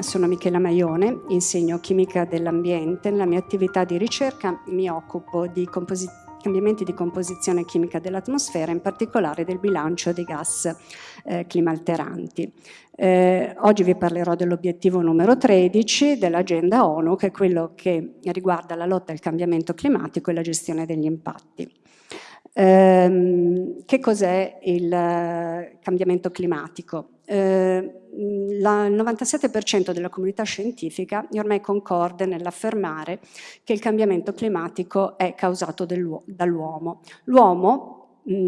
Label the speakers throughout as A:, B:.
A: Sono Michela Maione, insegno chimica dell'ambiente. Nella mia attività di ricerca mi occupo di cambiamenti di composizione chimica dell'atmosfera, in particolare del bilancio dei gas eh, climalteranti. Eh, oggi vi parlerò dell'obiettivo numero 13 dell'agenda ONU, che è quello che riguarda la lotta al cambiamento climatico e la gestione degli impatti. Eh, che cos'è il eh, cambiamento climatico? Eh, il 97% della comunità scientifica ormai concorde nell'affermare che il cambiamento climatico è causato dall'uomo. L'uomo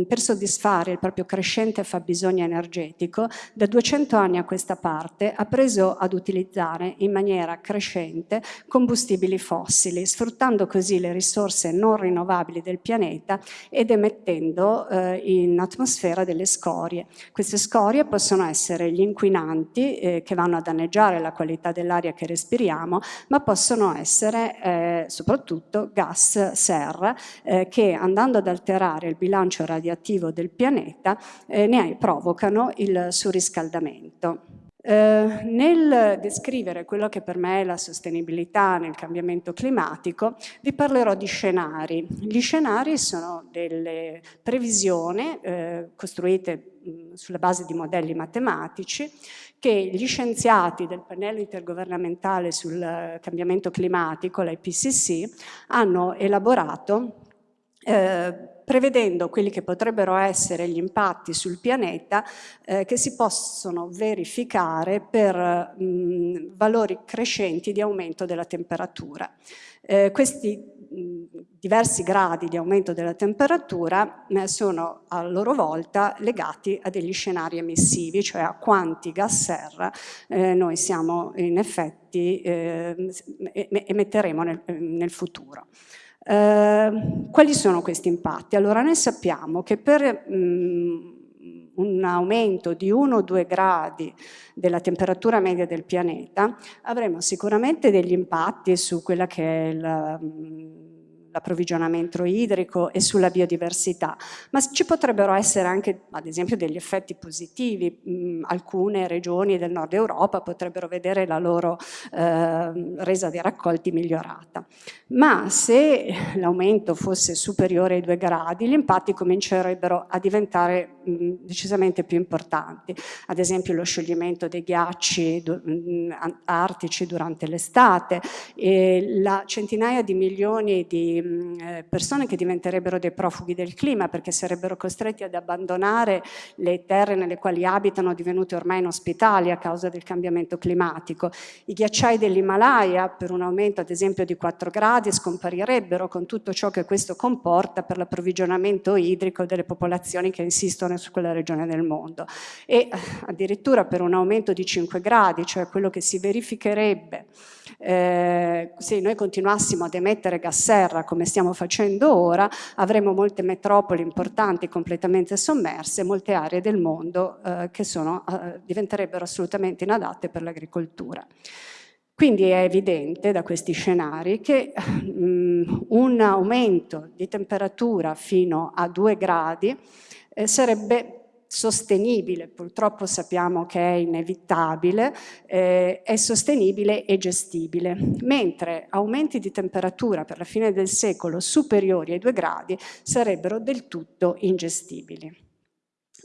A: per soddisfare il proprio crescente fabbisogno energetico, da 200 anni a questa parte ha preso ad utilizzare in maniera crescente combustibili fossili, sfruttando così le risorse non rinnovabili del pianeta ed emettendo eh, in atmosfera delle scorie. Queste scorie possono essere gli inquinanti eh, che vanno a danneggiare la qualità dell'aria che respiriamo, ma possono essere eh, soprattutto gas serra eh, che andando ad alterare il bilancio radioattivo del pianeta eh, ne provocano il surriscaldamento. Eh, nel descrivere quello che per me è la sostenibilità nel cambiamento climatico vi parlerò di scenari. Gli scenari sono delle previsioni eh, costruite mh, sulla base di modelli matematici che gli scienziati del pannello intergovernamentale sul cambiamento climatico, l'IPCC, hanno elaborato eh, prevedendo quelli che potrebbero essere gli impatti sul pianeta eh, che si possono verificare per mh, valori crescenti di aumento della temperatura. Eh, questi diversi gradi di aumento della temperatura eh, sono a loro volta legati a degli scenari emissivi, cioè a quanti gas serra eh, noi siamo in effetti eh, emetteremo nel, futuro. Quali sono questi impatti? Allora noi sappiamo che per un aumento di 1-2 gradi della temperatura media del pianeta avremo sicuramente degli impatti su quella che è la, mm, l'approvvigionamento idrico e sulla biodiversità, ma ci potrebbero essere anche ad esempio degli effetti positivi, mm, alcune regioni del nord Europa potrebbero vedere la loro eh, resa dei raccolti migliorata, ma se l'aumento fosse superiore ai due gradi gli impatti comincerebbero a diventare mh, decisamente più importanti, ad esempio lo scioglimento dei ghiacci mh, artici durante l'estate, la centinaia di milioni di eh, persone che diventerebbero dei profughi del clima perché sarebbero costretti ad abbandonare le terre nelle quali abitano divenute ormai inospitali a causa del cambiamento climatico. I ghiacciai dell'Himalaya per un aumento ad esempio di 4 gradi scomparirebbero con tutto ciò che questo comporta per l'approvvigionamento idrico delle popolazioni che insistono su quella regione del mondo e addirittura per un aumento di 5 gradi, cioè quello che si verificherebbe eh, se noi continuassimo ad emettere gas serra come stiamo facendo ora, avremo molte metropoli importanti completamente sommerse, molte aree del mondo eh, che sono, eh, diventerebbero assolutamente inadatte per l'agricoltura. Quindi è evidente da questi scenari che um, un aumento di temperatura fino a 2 gradi eh, sarebbe sostenibile, purtroppo sappiamo che è inevitabile, eh, è sostenibile e gestibile, mentre aumenti di temperatura per la fine del secolo superiori ai 2 gradi sarebbero del tutto ingestibili.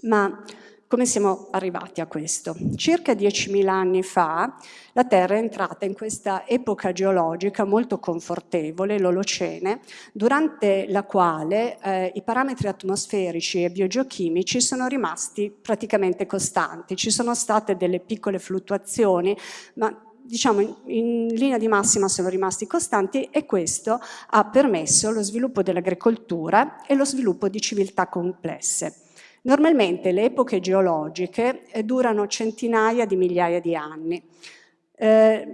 A: Ma come siamo arrivati a questo? Circa 10.000 anni fa la Terra è entrata in questa epoca geologica molto confortevole, l'Olocene, durante la quale eh, i parametri atmosferici e biogeochimici sono rimasti praticamente costanti. Ci sono state delle piccole fluttuazioni, ma diciamo in, in, linea di massima sono rimasti costanti e questo ha permesso lo sviluppo dell'agricoltura e lo sviluppo di civiltà complesse. Normalmente le epoche geologiche eh, durano centinaia di migliaia di anni. Eh,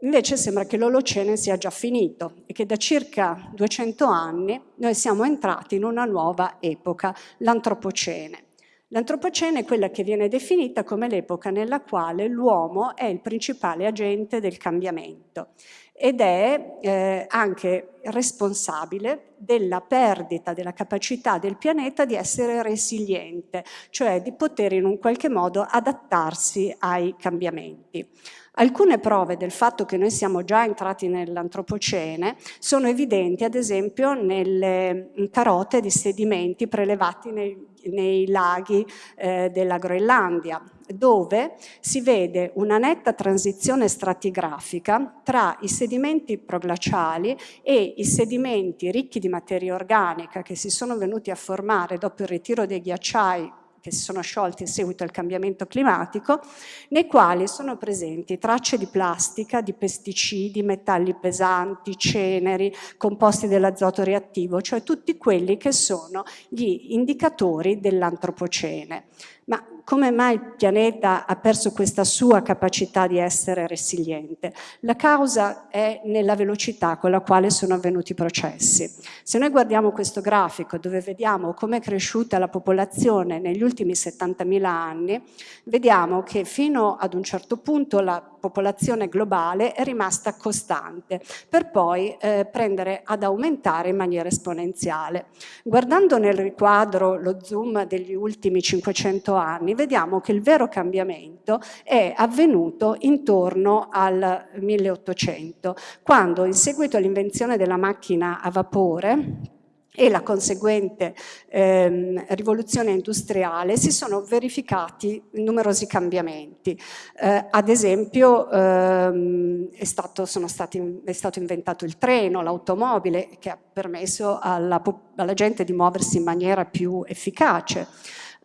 A: invece sembra che l'Olocene sia già finito e che da circa 200 anni noi siamo entrati in una nuova epoca, l'Antropocene. L'Antropocene è quella che viene definita come l'epoca nella quale l'uomo è il principale agente del cambiamento ed è eh, anche responsabile della perdita della capacità del pianeta di essere resiliente, cioè di poter in un qualche modo adattarsi ai cambiamenti. Alcune prove del fatto che noi siamo già entrati nell'antropocene sono evidenti ad esempio nelle carote di sedimenti prelevati nei, nei laghi eh, della Groenlandia, dove si vede una netta transizione stratigrafica tra i sedimenti proglaciali e i sedimenti ricchi di materia organica che si sono venuti a formare dopo il ritiro dei ghiacciai che si sono sciolti in seguito al cambiamento climatico, nei quali sono presenti tracce di plastica, di pesticidi, metalli pesanti, ceneri, composti dell'azoto reattivo, cioè tutti quelli che sono gli indicatori dell'antropocene. Ma come mai il pianeta ha perso questa sua capacità di essere resiliente? La causa è nella velocità con la quale sono avvenuti i processi. Se noi guardiamo questo grafico dove vediamo come è cresciuta la popolazione negli ultimi 70.000 anni, vediamo che fino ad un certo punto la popolazione globale è rimasta costante per poi eh, prendere ad aumentare in maniera esponenziale. Guardando nel riquadro lo zoom degli ultimi 500 anni vediamo che il vero cambiamento è avvenuto intorno al 1800 quando in seguito all'invenzione della macchina a vapore e la conseguente ehm, rivoluzione industriale si sono verificati numerosi cambiamenti. Eh, ad esempio ehm, è, stato, stati, è, stato, inventato il treno, l'automobile che ha permesso alla, alla gente di muoversi in maniera più efficace.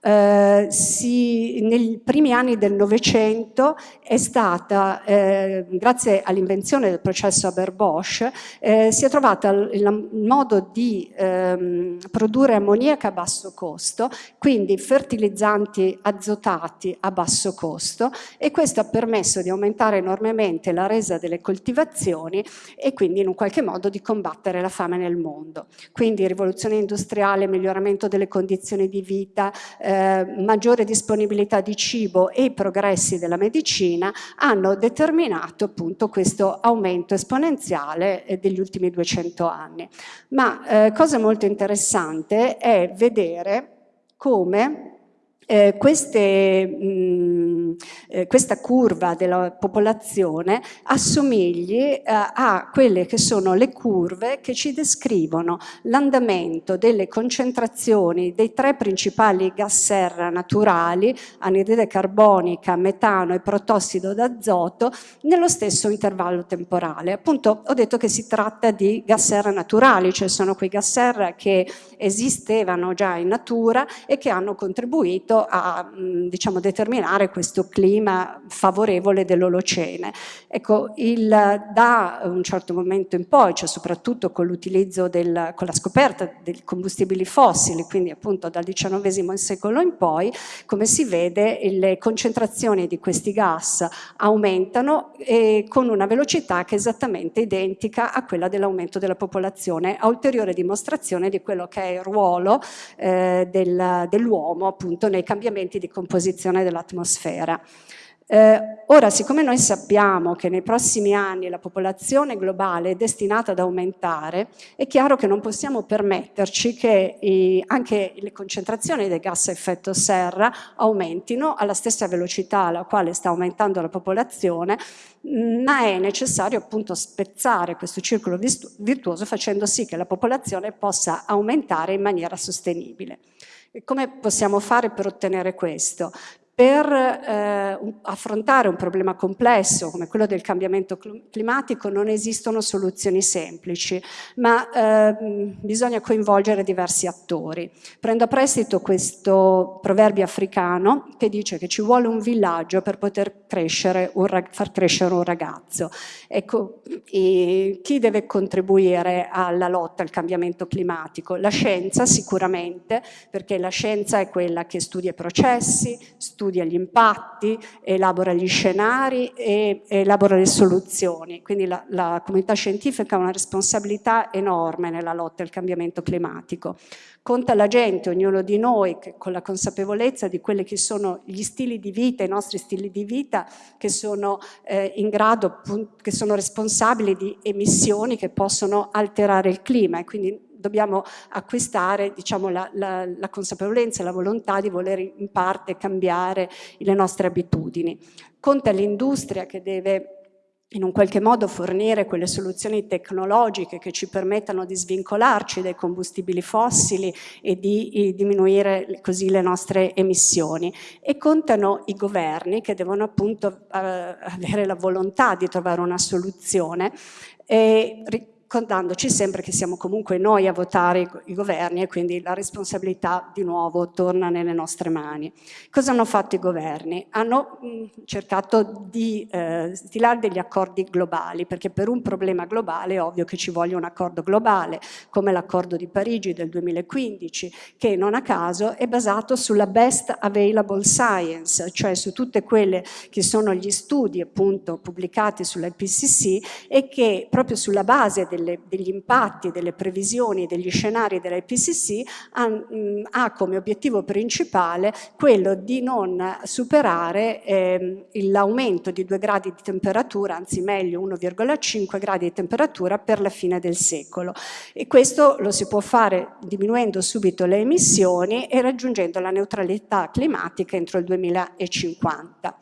A: Eh, si, nei primi anni del Novecento è stata, eh, grazie all'invenzione del processo Haber-Bosch, eh, si è trovato il, il modo di ehm, produrre ammoniaca a basso costo, quindi fertilizzanti azotati a basso costo e questo ha permesso di aumentare enormemente la resa delle coltivazioni e quindi in un qualche modo di combattere la fame nel mondo. Quindi rivoluzione industriale, miglioramento delle condizioni di vita, eh, maggiore disponibilità di cibo e i progressi della medicina hanno determinato appunto questo aumento esponenziale eh, degli ultimi 200 anni. Ma eh, cosa molto interessante è vedere come eh, queste, mh, eh, questa curva della popolazione assomigli eh, a quelle che sono le curve che ci descrivono l'andamento delle concentrazioni dei tre principali gas serra naturali, anidride carbonica, metano e protossido d'azoto, nello stesso intervallo temporale. Appunto ho detto che si tratta di gas serra naturali, cioè sono quei gas serra che esistevano già in natura e che hanno contribuito a diciamo, determinare questo clima favorevole dell'Olocene. Ecco, il, da un certo momento in poi, cioè soprattutto con l'utilizzo, con la scoperta dei combustibili fossili, quindi appunto dal XIX secolo in poi, come si vede le concentrazioni di questi gas aumentano e con una velocità che è esattamente identica a quella dell'aumento della popolazione, a ulteriore dimostrazione di quello che è il ruolo eh, del, dell'uomo appunto nei cambiamenti di composizione dell'atmosfera. Eh, ora, siccome noi sappiamo che nei prossimi anni la popolazione globale è destinata ad aumentare, è chiaro che non possiamo permetterci che i, anche le concentrazioni dei gas a effetto serra aumentino alla stessa velocità alla quale sta aumentando la popolazione, ma è necessario appunto spezzare questo circolo virtuoso facendo sì che la popolazione possa aumentare in maniera sostenibile. Come possiamo fare per ottenere questo? Per eh, affrontare un problema complesso come quello del cambiamento climatico non esistono soluzioni semplici, ma eh, bisogna coinvolgere diversi attori. Prendo a prestito questo proverbio africano che dice che ci vuole un villaggio per poter crescere un, far crescere un ragazzo. Ecco, chi deve contribuire alla lotta al cambiamento climatico? La scienza sicuramente, perché la scienza è quella che studia i processi, studia studia gli impatti, elabora gli scenari e elabora le soluzioni. Quindi la, la comunità scientifica ha una responsabilità enorme nella lotta al cambiamento climatico. Conta la gente, ognuno di noi, con la consapevolezza di quelli che sono gli stili di vita, i nostri stili di vita, che sono eh, in grado, che sono responsabili di emissioni che possono alterare il clima e quindi dobbiamo acquistare diciamo, la, la, la consapevolezza e la volontà di voler in parte cambiare le nostre abitudini. Conta l'industria che deve in un qualche modo fornire quelle soluzioni tecnologiche che ci permettano di svincolarci dai combustibili fossili e di diminuire così le nostre emissioni e contano i governi che devono appunto eh, avere la volontà di trovare una soluzione e contandoci sempre che siamo comunque noi a votare i governi e quindi la responsabilità di nuovo torna nelle nostre mani. Cosa hanno fatto i governi? Hanno mh, cercato di eh, stilare degli accordi globali perché per un problema globale è ovvio che ci voglia un accordo globale come l'accordo di Parigi del 2015 che non a caso è basato sulla best available science cioè su tutte quelle che sono gli studi appunto pubblicati sull'IPCC e che proprio sulla base del delle, degli impatti, delle previsioni, degli scenari dell'IPCC ha, ha, come obiettivo principale quello di non superare eh, l'aumento di 2 gradi di temperatura, anzi meglio 1,5 gradi di temperatura per la fine del secolo. E questo lo si può fare diminuendo subito le emissioni e raggiungendo la neutralità climatica entro il 2050.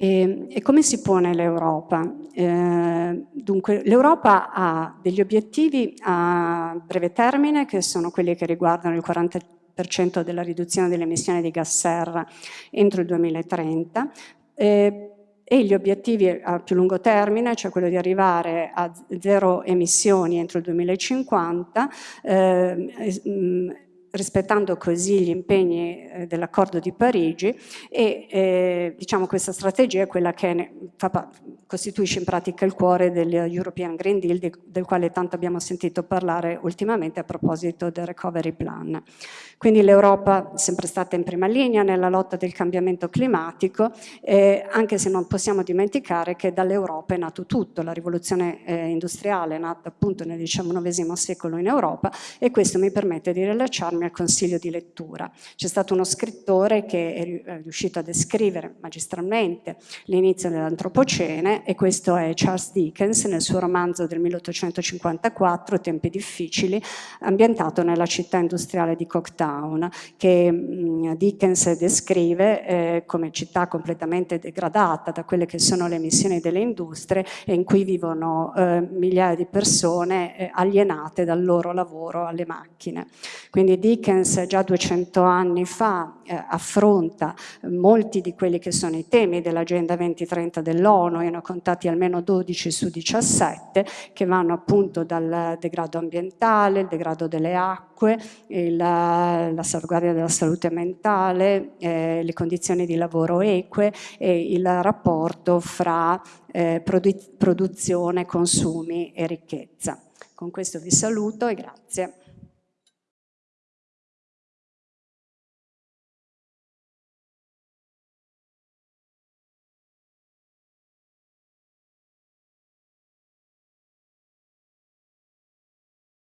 A: E, e come si pone l'Europa? Eh, dunque, l'Europa ha degli obiettivi a breve termine che sono quelli che riguardano il 40% della riduzione delle emissioni di gas serra entro il 2030, eh, e gli obiettivi a più lungo termine, cioè quello di arrivare a zero emissioni entro il 2050, eh, rispettando così gli impegni eh, dell'accordo di Parigi e eh, diciamo questa strategia è quella che fa, costituisce in pratica il cuore del European Green Deal di, del quale tanto abbiamo sentito parlare ultimamente a proposito del Recovery Plan. Quindi l'Europa è sempre stata in prima linea nella lotta del cambiamento climatico eh, anche se non possiamo dimenticare che dall'Europa è nato tutto, la rivoluzione eh, industriale è nata appunto nel XIX secolo in Europa e questo mi permette di rilacciarmi al consiglio di lettura. C'è stato uno scrittore che è riuscito a descrivere magistralmente l'inizio dell'antropocene e questo è Charles Dickens nel suo romanzo del 1854, Tempi difficili, ambientato nella città industriale di Cocktown, che Dickens descrive eh, come città completamente degradata da quelle che sono le emissioni delle industrie e in cui vivono eh, migliaia di persone eh, alienate dal loro lavoro alle macchine. Quindi Dickens già 200 anni fa eh, affronta molti di quelli che sono i temi dell'Agenda 2030 dell'ONU, io ne ho contati almeno 12 su 17, che vanno appunto dal degrado ambientale, il degrado delle acque, la, la salvaguardia della salute mentale, eh, le condizioni di lavoro eque e il rapporto fra eh, produ produzione, consumi e ricchezza. Con questo vi saluto e grazie.